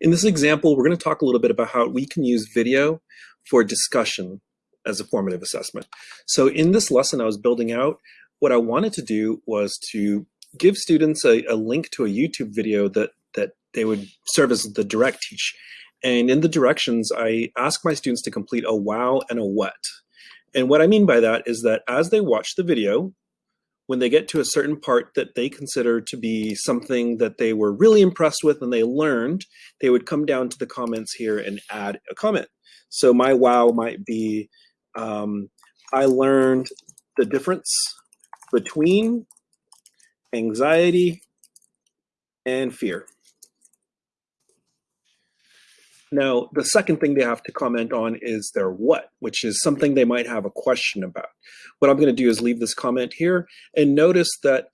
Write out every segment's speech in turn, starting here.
In this example, we're going to talk a little bit about how we can use video for discussion as a formative assessment. So in this lesson I was building out, what I wanted to do was to give students a, a link to a YouTube video that, that they would serve as the direct teach. And in the directions, I ask my students to complete a wow and a what. And what I mean by that is that as they watch the video, when they get to a certain part that they consider to be something that they were really impressed with and they learned, they would come down to the comments here and add a comment. So my wow might be, um, I learned the difference between anxiety and fear. Now, the second thing they have to comment on is their what, which is something they might have a question about. What I'm going to do is leave this comment here and notice that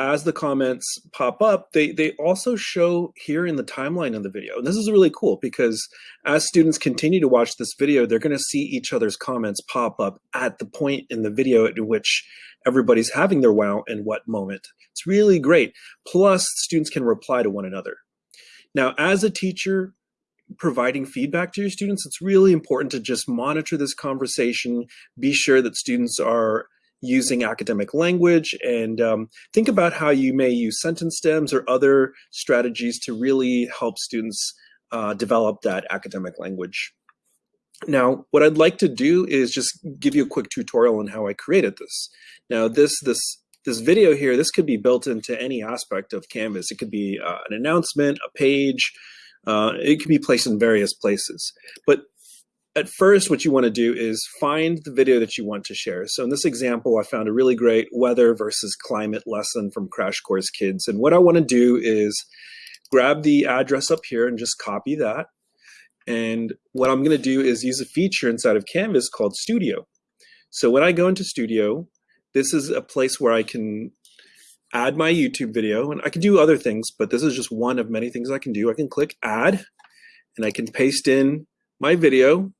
as the comments pop up, they, they also show here in the timeline of the video. And this is really cool because as students continue to watch this video, they're going to see each other's comments pop up at the point in the video at which everybody's having their wow and what moment. It's really great. Plus, students can reply to one another. Now, as a teacher, providing feedback to your students, it's really important to just monitor this conversation, be sure that students are using academic language and um, think about how you may use sentence stems or other strategies to really help students uh, develop that academic language. Now, what I'd like to do is just give you a quick tutorial on how I created this. Now, this this this video here, this could be built into any aspect of Canvas. It could be uh, an announcement, a page, uh, it can be placed in various places. But at first, what you want to do is find the video that you want to share. So in this example, I found a really great weather versus climate lesson from Crash Course Kids. And what I want to do is grab the address up here and just copy that. And what I'm going to do is use a feature inside of Canvas called Studio. So when I go into Studio, this is a place where I can add my YouTube video, and I can do other things, but this is just one of many things I can do. I can click add, and I can paste in my video,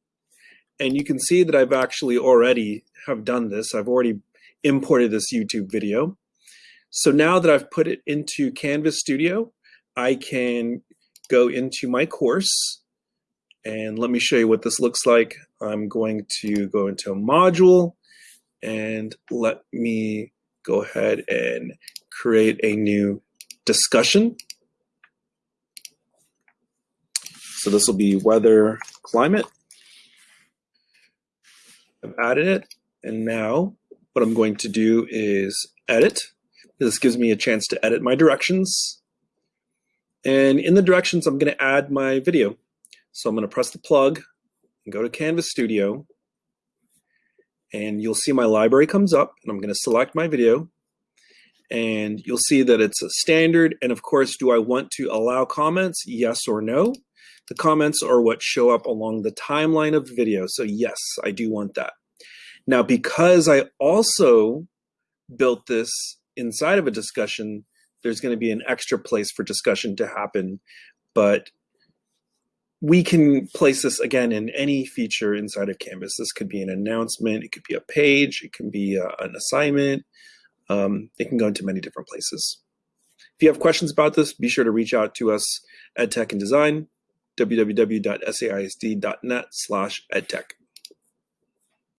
and you can see that I've actually already have done this. I've already imported this YouTube video. So now that I've put it into Canvas Studio, I can go into my course, and let me show you what this looks like. I'm going to go into a module, and let me go ahead and create a new discussion. So this will be weather climate. I've added it. And now what I'm going to do is edit. This gives me a chance to edit my directions. And in the directions, I'm going to add my video. So I'm going to press the plug and go to Canvas Studio. And you'll see my library comes up and I'm going to select my video and you'll see that it's a standard. And of course, do I want to allow comments? Yes or no. The comments are what show up along the timeline of the video. So yes, I do want that. Now, because I also built this inside of a discussion, there's going to be an extra place for discussion to happen. But we can place this again in any feature inside of Canvas. This could be an announcement, it could be a page, it can be a, uh, an assignment, um, it can go into many different places. If you have questions about this, be sure to reach out to us at Tech and Design, www.saisd.net slash edtech.